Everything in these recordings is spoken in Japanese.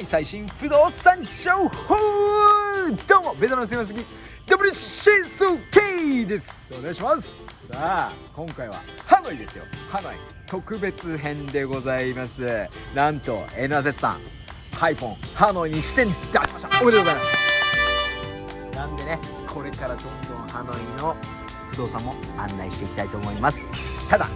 ノイ最新不動産情報どうもベトナム住みますぎ WCSK です。お願いします。さあ今回はハノイですよ。ハノイ特別編でございます。なんと NZ さんハイフォンハノイに支店出しましたおめでとうございます。なんでねこれからどんどんハノイの不動産も案内していきたいと思います。ただ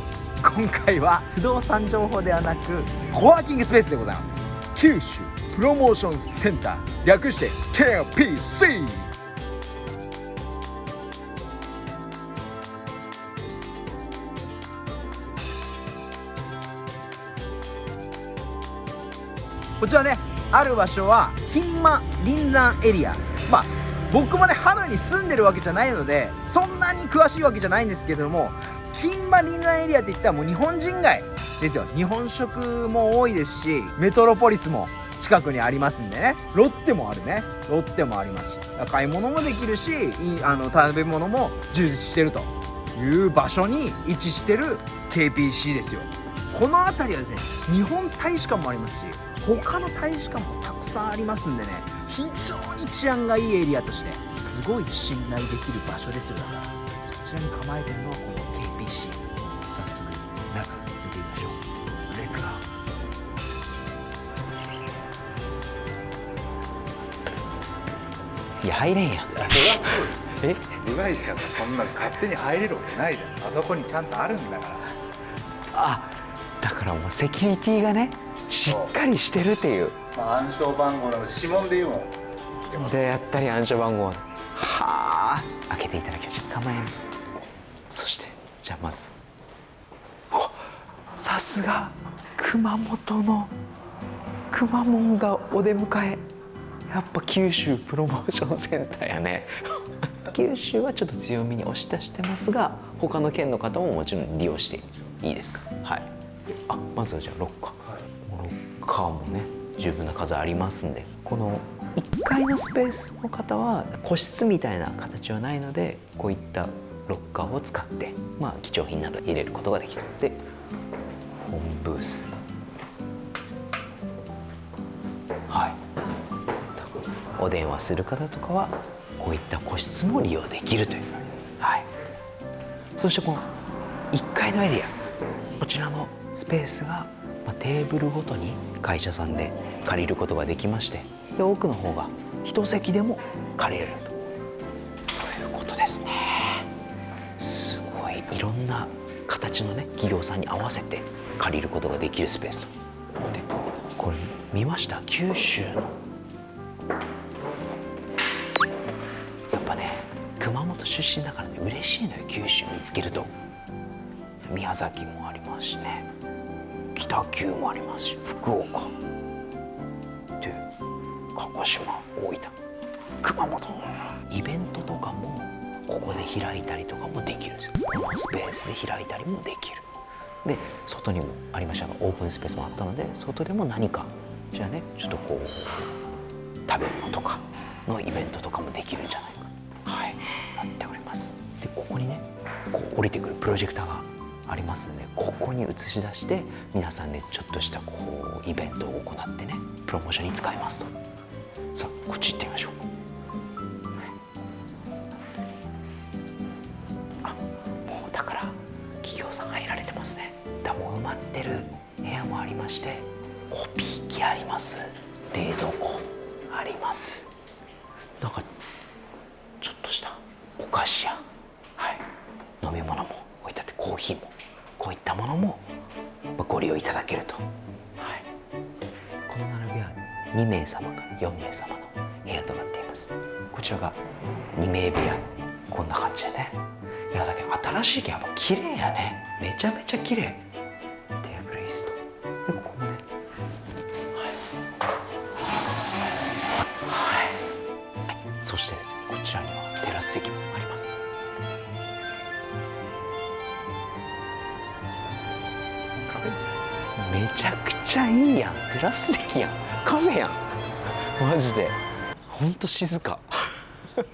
今回は不動産情報ではなくコワーキングスペースでございます。九州プロモーションセンター略して KPC こちらねある場所はヒンマ林山エリア。まあ僕もねハノイに住んでるわけじゃないのでそんなに詳しいわけじゃないんですけども金馬林南エリアって言ったらもう日本人街ですよ。日本食も多いですしメトロポリスも近くにありますんでね。ロッテもあるね。ロッテもありますし。買い物もできるしあの食べ物も充実してるという場所に位置してる KPC ですよ。この辺りはですね日本大使館もありますし他の大使館もたくさんありますんでね非常に治安がいいエリアとしてすごい信頼できる場所ですよ。だからそちらに構えてるのはこのいや入れんやえ？部外者がそんな勝手に入れるわけないじゃん。あそこにちゃんとあるんだから。あだからもうセキュリティがねしっかりしてるっていう。まあ、暗証番号の指紋で言うもん。でやったり暗証番号はあ。開けていただきましょう構えんそしてじゃあまず。さすが熊本のくまモンがお出迎えやっぱ九州プロモーションセンターやね。九州はちょっと強みに押し出してますが他の県の方ももちろん利用していいですか？はい。あまずはじゃあロッカー、ロッカーもね十分な数ありますんで。この1階のスペースの方は個室みたいな形はないのでこういったロッカーを使って、まあ、貴重品など入れることができる。で本ブースお電話する方とかはこういった個室も利用できるという、はい、そしてこの1階のエリアこちらのスペースがま、テーブルごとに会社さんで借りることができましてで奥の方が一席でも借りれるということですね。すごい。いろんな形のね企業さんに合わせて借りることができるスペースでこれ見ました？九州の出身だからね。嬉しいのよ。九州見つけると。宮崎もありますしね。北九もありますし。福岡。で鹿児島大分。熊本。イベントとかもここで開いたりとかもできるんですよ。このスペースで開いたりもできる。で外にもありました。がオープンスペースもあったので外でも何かじゃあねちょっとこう食べ物とかのイベントとかもできるんじゃないか。ここにねこう降りてくるプロジェクターがありますのでここに映し出して皆さんでちょっとしたこうイベントを行ってねプロモーションに使いますと。さあこっち行ってみましょう。あもうだから企業さん入られてますね。だもう埋まってる部屋もありましてコピー機あります。冷蔵庫あります。なんかちょっとしたお菓子やはい飲み物も置いてあってコーヒーもこういったものもご利用いただけると、はい、この並びは2名様か4名様の部屋となっています。こちらが2名部屋。こんな感じでね。いやだけど新しいけやっぱ綺麗やね。めちゃめちゃ綺麗。テーブル椅子とでここもね。はい、はい、そしてですねこちらにはテラス席もちゃくちゃいいやん。テラス席やん。カフェやん。マジで。ほんと静か。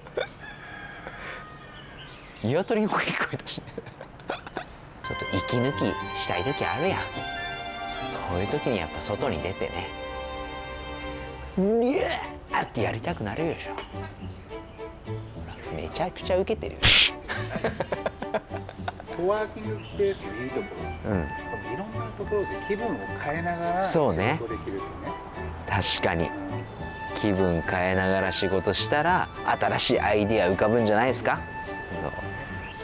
鶏の声聞こえたし、ね、ちょっと息抜きしたい時あるやん。そういう時にやっぱ外に出てね。うにゃーってやりたくなるでしょ。ほらめちゃくちゃウケてるよ。コワーキングスペースのいいところ、うんいろんなところで気分を変えながら仕そうね。事できるとね。確かに。気分変えながら仕事したら新しいアイディア浮かぶんじゃないですか？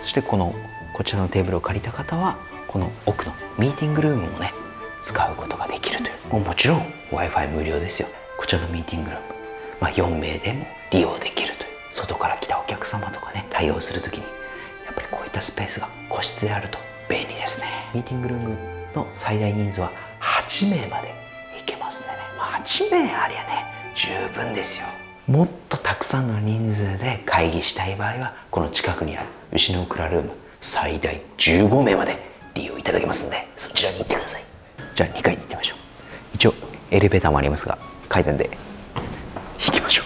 そしてこのこちらのテーブルを借りた方はこの奥のミーティングルームもね使うことができるという。もうもちろん w i f i 無料ですよ。こちらのミーティングルーム、まあ、4名でも利用できるという。外から来たお客様とかね対応するときにやったスペースが個室であると便利ですね。ミーティングルームの最大人数は8名までいけますんでね、ま、8名ありゃね十分ですよ。もっとたくさんの人数で会議したい場合はこの近くにある牛の蔵ルーム最大15名まで利用いただけますんでそちらに行ってください。じゃあ2階に行ってみましょう。一応エレベーターもありますが階段で行きましょう。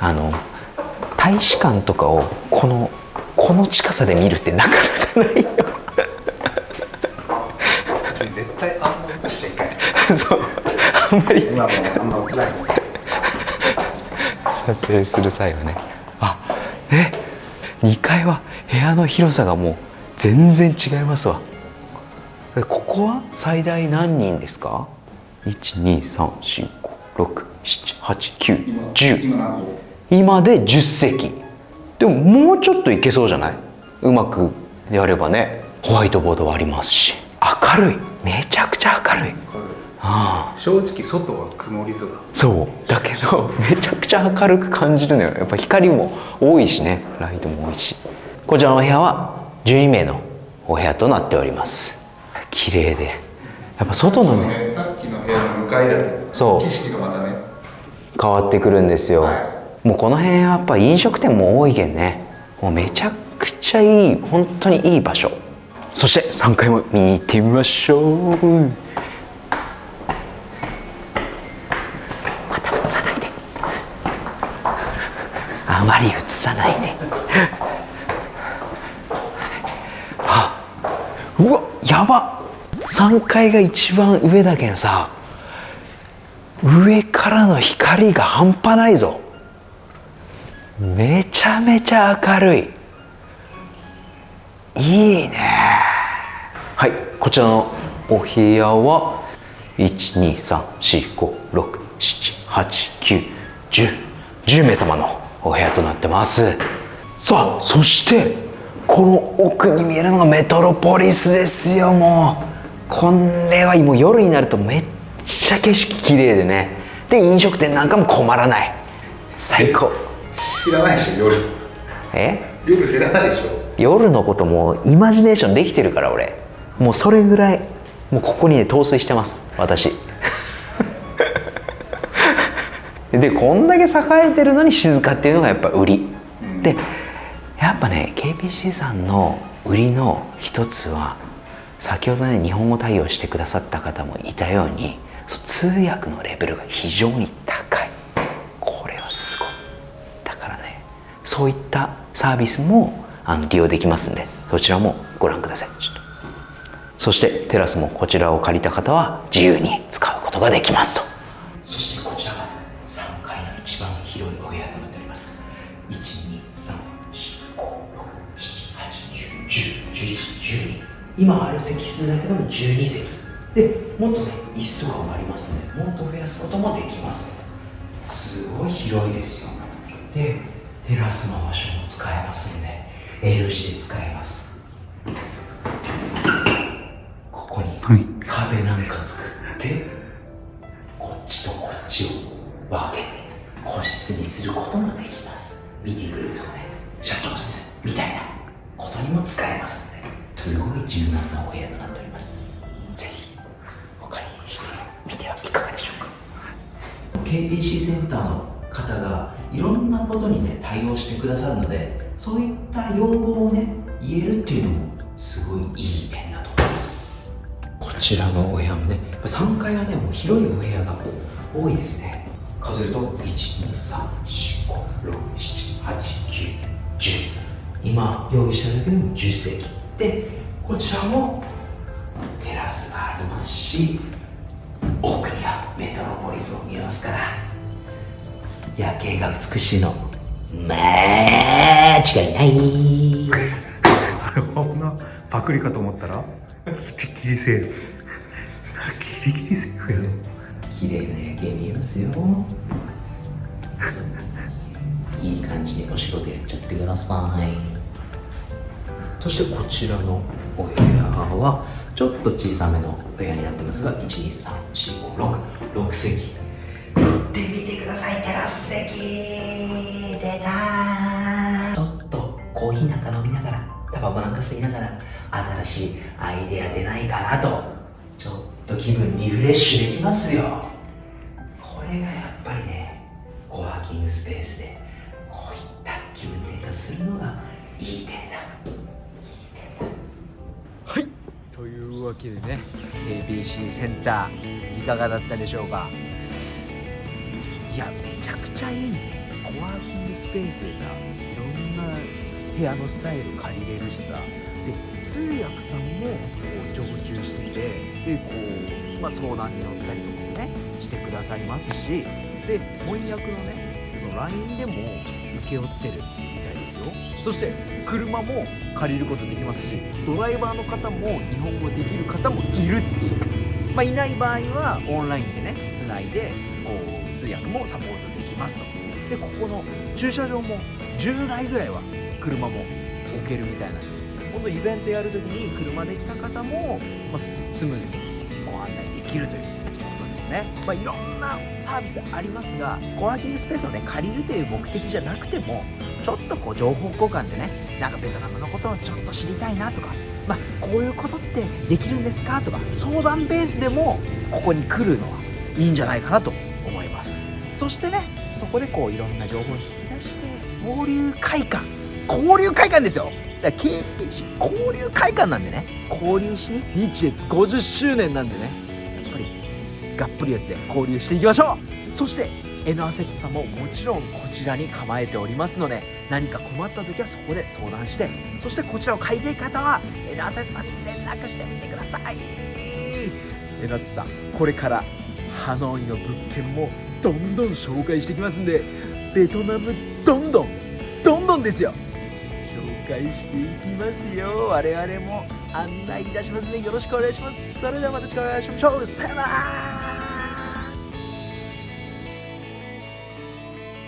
あの大使館とかをこのこの近さで見るってなかなかないよ。絶対あんま映しちゃいけない。そう。あんまり。今もあんま映らない。撮影する際はね。あえ2階は部屋の広さがもう全然違いますわ。えここは最大何人ですか？12345678910今何個今で10席でももうちょっといけそうじゃない？うまくやればね。ホワイトボードはありますし。明るい。めちゃくちゃ明るい。ああ。正直外は曇り空。そう。だけどめちゃくちゃ明るく感じるのよ。やっぱ光も多いしね。ライトも多いし。こちらのお部屋は12名のお部屋となっております。綺麗で。やっぱ外のね。ねさっきの部屋の向かいだったんですそう。景色がまたね。変わってくるんですよ、はもうこの辺やっぱ飲食店も多いけんね。もうめちゃくちゃいい本当にいい場所。そして3階も見に行ってみましょう。また映さないで。あまり映さないで。あうわやば。3階が一番上だけんさ。上からの光が半端ないぞめちゃめちゃ明るい。いいね。はいこちらのお部屋は1234567891010名様のお部屋となってます。さあそしてこの奥に見えるのがメトロポリスですよもう。これはもう夜になるとめっちゃ景色綺麗でね。で飲食店なんかも困らない。最高。知らないでしょ夜。え？夜知らないでしょ。夜のこともイマジネーションできてるから俺。もうそれぐらいもうここにね陶酔してます。私。でこんだけ栄えてるのに静かっていうのがやっぱ売り、でやっぱね KPC さんの売りの一つは先ほどね日本語対応してくださった方もいたように通訳のレベルが非常に高いそういったサービスもあの利用できますんでそちらもご覧ください。そしてテラスもこちらを借りた方は自由に使うことができますと。そしてこちらが3階の一番広いお部屋となっております。123456789101112今ある席数だけでも12席。でもっとね椅子とかもありますのでもっと増やすこともできます。すごい広いですよ。でテラスの場所も使えますんで L 字で使えます。ここに壁なんか作ってこっちとこっちを分けて個室にすることもできます。ミーティングルームとかね社長室みたいな。ことにも使えますんで。すごい柔軟なお部屋となっております。ぜひお借りしてみてはいかがでしょうか。KPC センターの方がいろんなことにね対応してくださるのでそういった要望をね言えるっていうのもすごいいい点だと思います。こちらのお部屋もねやっぱ3階はねもう広いお部屋が多いですね。数えると12345678910今用意しただけでも10席。でこちらもテラスがありますし奥にはメトロポリスも見えますから夜景が美しいの。まあ違いない。あれほんなパクリかと思ったらギリギリセーフ。ギリギリセーフやろ。綺麗な夜景見えますよ。いい感じにお仕事やっちゃってください。そしてこちらのお部屋はちょっと小さめのお部屋になってますが1234566席で見てくださいテラス席出たちょっとコーヒーなんか飲みながらタバコなんか吸いながら新しいアイデア出ないかなと。ちょっと気分リフレッシュできますよ。これがやっぱりねコワーキングスペースでこういった気分転換するのがいい点だ。はい。というわけでね ABC センターいかがだったでしょうか？いやちゃくちゃいいね。コワーキングスペースでさいろんな部屋のスタイル借りれるしさ。で通訳さんもこう常駐しててでこう、まあ、相談に乗ったりとかもねしてくださいますし。で翻訳のねその LINE でも請け負ってるみたいですよ。そして車も借りることできますしドライバーの方も日本語できる方もいるっていう、まあ、いない場合はオンラインでねつないでこう通訳もサポートできますと。でここの駐車場も10台ぐらいは車も置けるみたいな。んで今度イベントやるときに車で来た方も、まあ、スムーズにご案内できるということですね、まあ、いろんなサービスありますがコワーキングスペースをね借りるという目的じゃなくてもちょっとこう情報交換でねなんかベトナムのことをちょっと知りたいなとかまあこういうことってできるんですかとか相談ベースでもここに来るのはいいんじゃないかなとそしてねそこでこういろんな情報を引き出して交流会館。交流会館ですよ。だから KPC 交流会館なんでね。交流しに日越50周年なんでね。やっぱりがっぷりやつで交流していきましょう。そして N アセットさんももちろんこちらに構えておりますので何か困った時はそこで相談してそしてこちらを買いたい方は N アセットさんに連絡してみてください。N アセットさんこれからハノイの物件もどんどん紹介していきますんでベトナムどんどんどんどんですよ。紹介していきますよ。我々も案内いたしますのでよろしくお願いします。それではまた次回お会いしましょう。さよなら